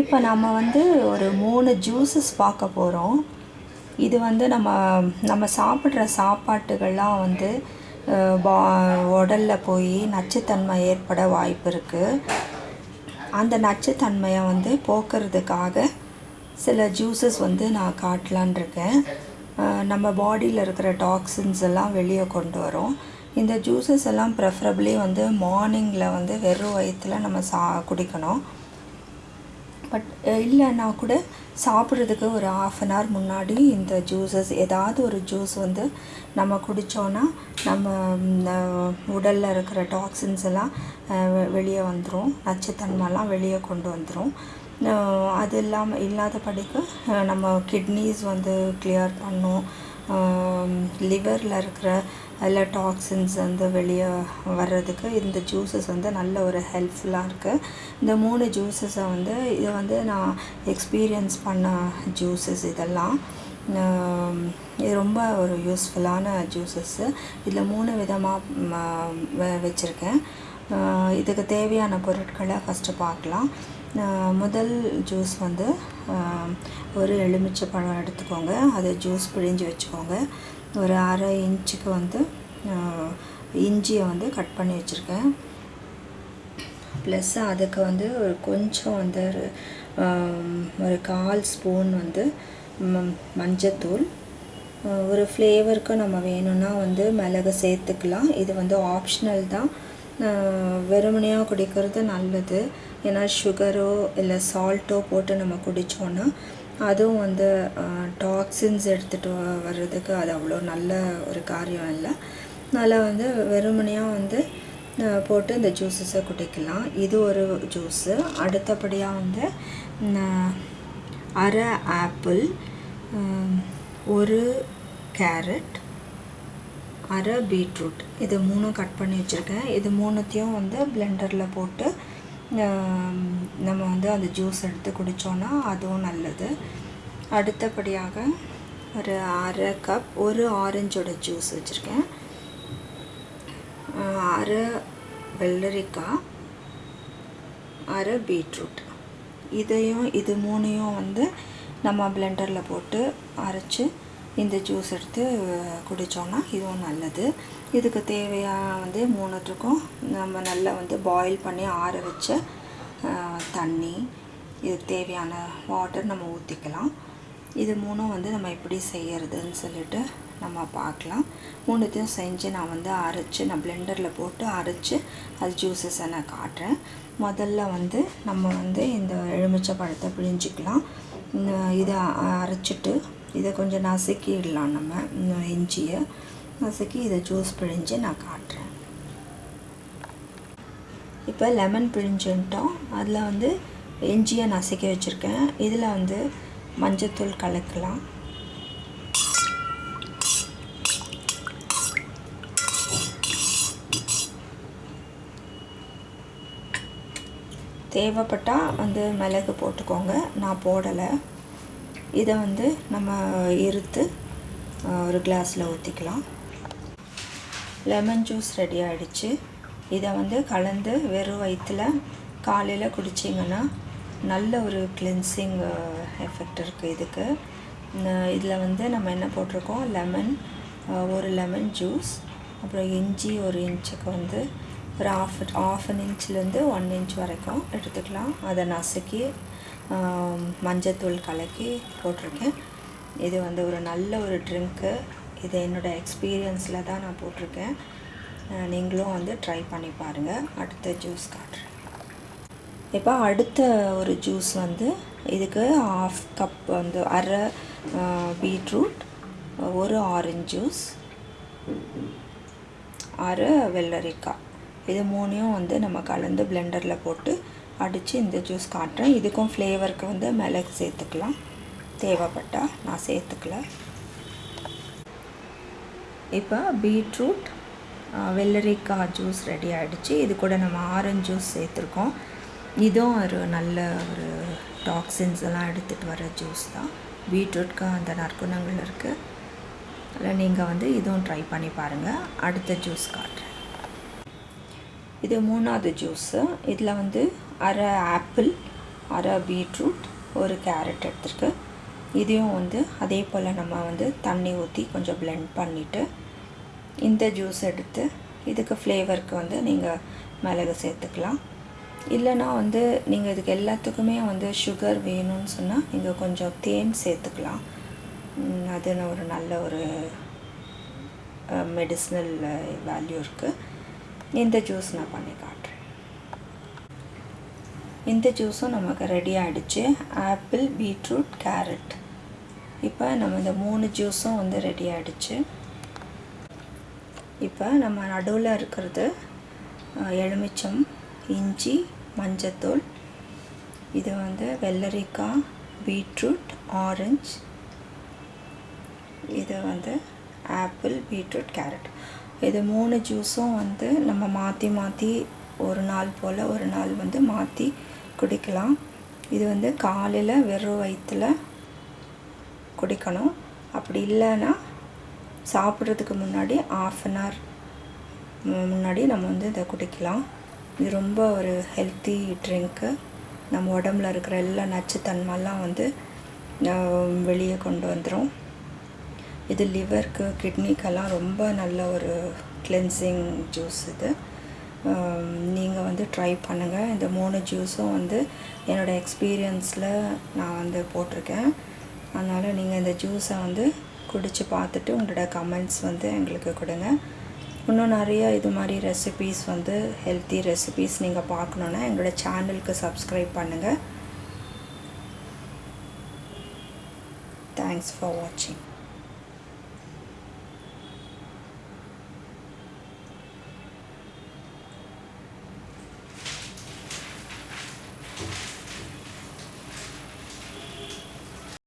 இப்போ நம்ம வந்து ஒரு மூணு ஜூஸஸ் பார்க்க போகிறோம் இது வந்து நம்ம நம்ம சாப்பிட்ற சாப்பாட்டுகள்லாம் வந்து பா உடலில் போய் நச்சுத்தன்மை ஏற்பட வாய்ப்பு இருக்குது அந்த நச்சுத்தன்மையை வந்து போக்குறதுக்காக சில ஜூஸஸ் வந்து நான் காட்டலான் இருக்கேன். நம்ம பாடியில் இருக்கிற டாக்ஸின்ஸ் எல்லாம் வெளியே கொண்டு வரும். இந்த ஜூஸஸ் எல்லாம் ப்ரெஃபரபிளி வந்து மார்னிங்கில் வந்து வெறும் வயிற்றில் நம்ம சா குடிக்கணும். பட் இல்லைன்னா கூட சாப்பிட்றதுக்கு ஒரு ஆஃப் அன் ஹவர் முன்னாடி இந்த ஜூஸஸ் ஏதாவது ஒரு ஜூஸ் வந்து நம்ம குடித்தோன்னா நம்ம உடலில் இருக்கிற டாக்ஸின்ஸ் எல்லாம் வெளியே வந்துடும் நச்சுத்தன்மைலாம் வெளியே கொண்டு வந்துடும் அது இல்லாமல் இல்லாதபடிக்கு படிக்கு நம்ம கிட்னிஸ் வந்து கிளியர் பண்ணும். லிவரில் இருக்கிற எல்லா டாக்ஸின்ஸ் வந்து வெளியே வர்றதுக்கு இந்த ஜூஸஸ் வந்து நல்ல ஒரு ஹெல்ப்ஃபுல்லாக இருக்குது இந்த மூணு ஜூஸஸை வந்து இதை வந்து நான் எக்ஸ்பீரியன்ஸ் பண்ண ஜூஸஸ் இதெல்லாம். இது ரொம்ப ஒரு யூஸ்ஃபுல்லான ஜூஸஸ்ஸு இதில் மூணு விதமாக வச்சுருக்கேன். இதுக்கு தேவையான பொருட்களை ஃபஸ்ட்டு பார்க்கலாம். முதல் ஜூஸ் வந்து ஒரு எலுமிச்சை பழம் எடுத்துக்கோங்க. அதை ஜூஸ் பிழிஞ்சு வச்சுக்கோங்க. ஒரு அரை இன்ச்சுக்கு வந்து இஞ்சியை வந்து கட் பண்ணி வச்சுருக்கேன். ப்ளஸ் அதுக்கு வந்து ஒரு கொஞ்சம் வந்து ஒரு, ஒரு கால் ஸ்பூன் வந்து ம- மஞ்சத்தூள். ஒரு ஃப்ளேவருக்கு நம்ம வேணும்னா வந்து மிளகு சேர்த்துக்கலாம். இது வந்து ஆப்ஷனல் தான். வெறுமனையாக குடிக்கிறது நல்லது. ஏன்னா சுகரோ இல்லை சால்ட்டோ போட்டு நம்ம குடித்தோன்னா அதுவும் வந்து டாக்ஸின்ஸ் எடுத்துகிட்டு வர்றதுக்கு அது அவ்வளோ நல்ல ஒரு காரியம் இல்லை. அதனால் வந்து வெறுமனையாக வந்து போட்டு இந்த ஜூஸஸை குடிக்கலாம். இது ஒரு ஜூஸு அடுத்தபடியாக வந்து அரை ஆப்பிள் ஒரு கேரட் அரை பீட்ரூட் இது மூணும் கட் பண்ணி வச்சுருக்கேன். இது மூணுத்தையும் வந்து பிளெண்டரில் போட்டு நம்ம வந்து அந்த ஜூஸ் எடுத்து குடித்தோன்னா அதுவும் நல்லது. அடுத்தபடியாக ஒரு அரை கப் ஒரு ஆரஞ்சோட ஜூஸ் வச்சுருக்கேன். அரை வெள்ளரிக்காய் அரை பீட்ரூட் இதையும் இது மூணையும் வந்து நம்ம பிளெண்டரில் போட்டு அரைச்சி இந்த ஜூஸ் எடுத்து குடித்தோன்னா இதுவும் நல்லது. இதுக்கு தேவையான வந்து மூணுத்துக்கும் நம்ம நல்லா வந்து பாயில் பண்ணி ஆற வச்ச தண்ணி இதுக்கு தேவையான வாட்டர் நம்ம ஊற்றிக்கலாம் இது மூணும் வந்து நம்ம எப்படி செய்யறதுன்னு சொல்லிட்டு நம்ம பார்க்கலாம். மூணுத்தையும் செஞ்சு நான் வந்து அரைச்சி நான் பிளெண்டரில் போட்டு அரைச்சி அது ஜூஸஸை நான் காட்டுறேன். முதல்ல வந்து நம்ம வந்து இந்த எலுமிச்சை பழத்தை பிழிஞ்சிக்கலாம். இதை அரைச்சிட்டு இதை கொஞ்சம் நசுக்கிடலாம் நம்ம இந்த இஞ்சியை. நசுக்கி இதை ஜூஸ் பிழிஞ்சு நான் காட்டுறேன். இப்போ லெமன் பிழிஞ்சுட்டோம். அதில் வந்து இஞ்சியை நசுக்கி வச்சுருக்கேன். இதில் வந்து மஞ்சத்தூள் கலக்கலாம். தேவைப்பட்டால் வந்து மிளகு போட்டுக்கோங்க. நான் போடலை. இதை வந்து நம்ம இருத்து ஒரு கிளாஸில் ஊற்றிக்கலாம் லெமன் ஜூஸ் ரெடி ஆகிடுச்சு இதை வந்து கலந்து வெறும் வயிற்றில் காலையில் குடிச்சிங்கன்னா நல்ல ஒரு கிளென்சிங் எஃபெக்ட் இருக்குது இதுக்கு. இதில் வந்து நம்ம என்ன போட்டிருக்கோம்? லெமன் ஒரு லெமன் ஜூஸ் அப்புறம் இஞ்சி ஒரு இன்ச்சுக்கு வந்து ஒரு ஆஃப் ஆஃப் அன் இன்ச்லேருந்து ஒன் இன்ச் வரைக்கும் எடுத்துக்கலாம். அதை நசுக்கி மஞ்சத்தூள் கலக்கி போட்டிருக்கேன். இது வந்து ஒரு நல்ல ஒரு ட்ரிங்க்கு இது என்னோடய எக்ஸ்பீரியன்ஸில் தான் நான் போட்டிருக்கேன். நீங்களும் வந்து ட்ரை பண்ணி பாருங்கள் அடுத்த ஜூஸ் காட்டுறேன். இப்போ அடுத்த ஒரு ஜூஸ் வந்து இதுக்கு ஆஃப் கப் வந்து அரை பீட்ரூட் ஒரு ஆரஞ்சு ஜூஸ் அரை வெள்ளரிக்காய். இது மூணையும் வந்து நம்ம கலந்து பிளெண்டரில் போட்டு அடித்து இந்த ஜூஸ் காட்டுறேன். இதுக்கும் ஃப்ளேவருக்கு வந்து மிளகு சேர்த்துக்கலாம். தேவைப்பட்டால் நான் சேர்த்துக்கல. இப்போ பீட்ரூட் வெள்ளரிக்காய் ஜூஸ் ரெடி ஆகிடுச்சு இது கூட நம்ம ஆரஞ்சு ஜூஸ் சேர்த்துருக்கோம். இதுவும் ஒரு நல்ல ஒரு டாக்ஸின்ஸ் எல்லாம் எடுத்துகிட்டு வர ஜூஸ் தான். பீட்ரூட்க்கு அந்த நற்குணங்கள் இருக்குது அதில் நீங்கள் வந்து இதுவும் ட்ரை பண்ணி பாருங்கள் அடுத்த ஜூஸ் காட்டுறேன். இது மூணாவது ஜூஸு இதில் வந்து அரை ஆப்பிள் அரை பீட்ரூட் ஒரு கேரட் எடுத்துருக்கு. இதையும் வந்து அதே போல் நம்ம வந்து தண்ணி ஊற்றி கொஞ்சம் ப்ளெண்ட் பண்ணிவிட்டு இந்த ஜூஸ் எடுத்து இதுக்கு ஃப்ளேவருக்கு வந்து நீங்கள் மிளகு சேர்த்துக்கலாம். இல்லைன்னா வந்து நீங்கள் இதுக்கு எல்லாத்துக்குமே வந்து சுகர் வேணும்னு சொன்னால் நீங்கள் கொஞ்சம் தேன் சேர்த்துக்கலாம். அது ஒரு நல்ல ஒரு மெடிசனல் வேல்யூ இருக்குது இந்த ஜூஸ் நான் பண்ணி காட்டுறேன். இந்த ஜூஸும் நமக்கு ரெடி ஆகிடுச்சு ஆப்பிள் பீட்ரூட் கேரட் இப்போ நம்ம இந்த மூணு ஜூஸும் வந்து ரெடி ஆகிடுச்சு இப்போ நம்ம நடுவில் இருக்கிறது எலுமிச்சம் இஞ்சி மஞ்சத்தூள். இது வந்து வெள்ளரிக்காய் பீட்ரூட் ஆரஞ்சு. இது வந்து ஆப்பிள் பீட்ரூட் கேரட். இது மூணு ஜூஸும் வந்து நம்ம மாற்றி மாற்றி ஒரு நாள் போல் ஒரு நாள் வந்து மாற்றி குடிக்கலாம். இது வந்து காலையில் வெறும் வயிற்றில் குடிக்கணும். அப்படி இல்லைன்னா சாப்பிட்றதுக்கு முன்னாடி ஆஃப் அன் ஹவர் முன்னாடி நம்ம வந்து இதை குடிக்கலாம். இது ரொம்ப ஒரு ஹெல்த்தி ட்ரிங்க்கு நம்ம உடம்புல இருக்கிற எல்லா நச்சுத்தன்மைலாம் வந்து வெளியே கொண்டு வந்துடும் இது லிவருக்கு கிட்னிக்கெல்லாம் ரொம்ப நல்ல ஒரு கிளென்சிங் ஜூஸ் இது. நீங்கள் வந்து ட்ரை பண்ணுங்கள் இந்த மூணு ஜூஸும் வந்து என்னோடய எக்ஸ்பீரியன்ஸில் நான் வந்து போட்டிருக்கேன். அதனால் நீங்கள் இந்த ஜூஸை வந்து குடித்து பார்த்துட்டு உங்களோட கமெண்ட்ஸ் வந்து எங்களுக்கு கொடுங்க. இன்னும் நிறைய இது மாதிரி ரெசிபீஸ் வந்து ஹெல்த்தி ரெசிபீஸ் நீங்கள் பார்க்கணுன்னா எங்களோட சேனலுக்கு சப்ஸ்கிரைப் பண்ணுங்கள் தேங்க்ஸ் ஃபார் வாட்சிங்